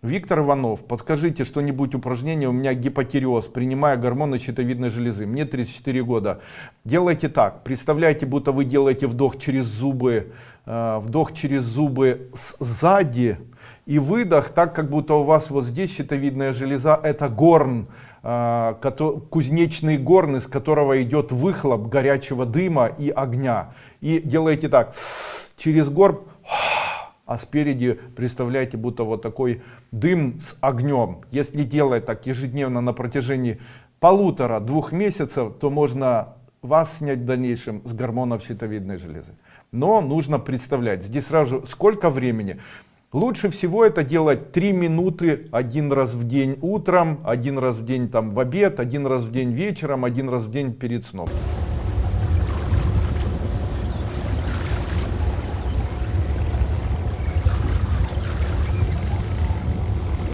Виктор Иванов, подскажите что-нибудь упражнение, у меня гипотиреоз, принимая гормоны щитовидной железы, мне 34 года. Делайте так, представляете, будто вы делаете вдох через зубы, э, вдох через зубы сзади и выдох, так как будто у вас вот здесь щитовидная железа, это горн, э, кузнечный горн, из которого идет выхлоп горячего дыма и огня. И делаете так, через горб а спереди представляете будто вот такой дым с огнем. Если делать так ежедневно на протяжении полутора-двух месяцев то можно вас снять в дальнейшем с гормонов щитовидной железы. Но нужно представлять здесь сразу сколько времени? Лучше всего это делать 3 минуты один раз в день утром один раз в день там в обед один раз в день вечером один раз в день перед сном